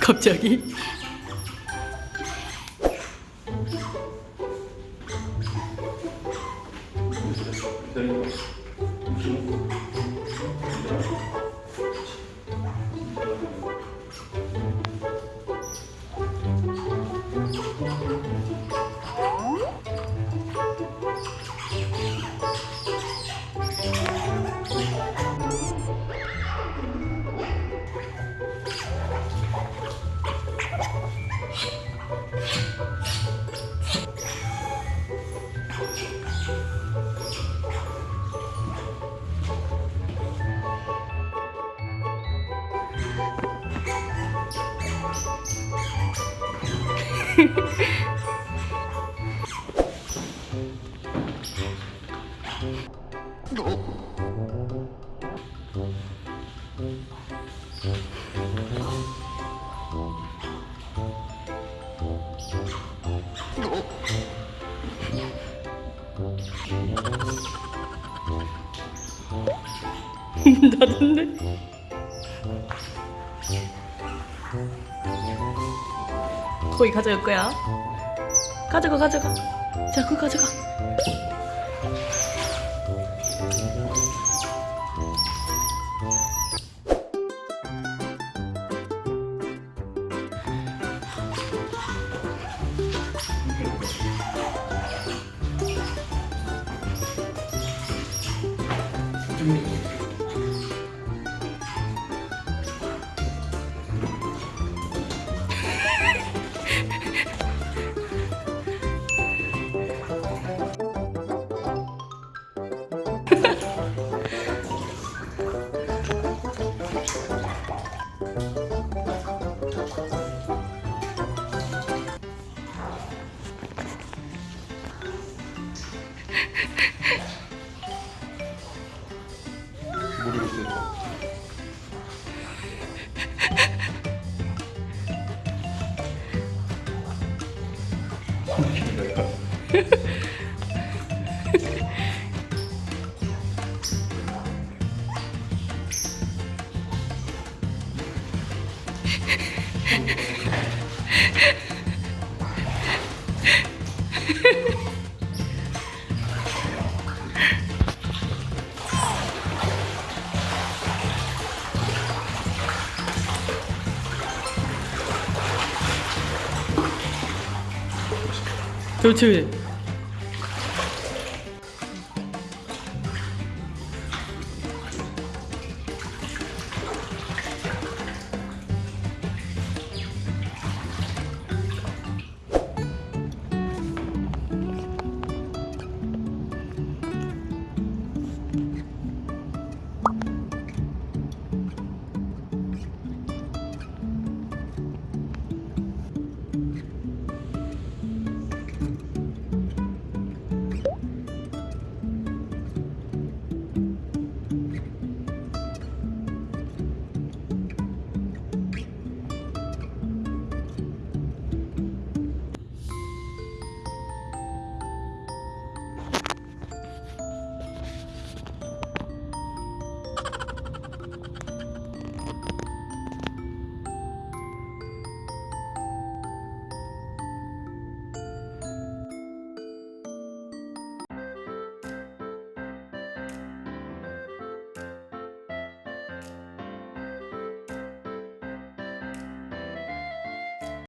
갑자기? 나던데? 거기 가져갈 거야. 가져가, 가져가. 자, 그거 가져가. 모 르겠어요. 그렇지.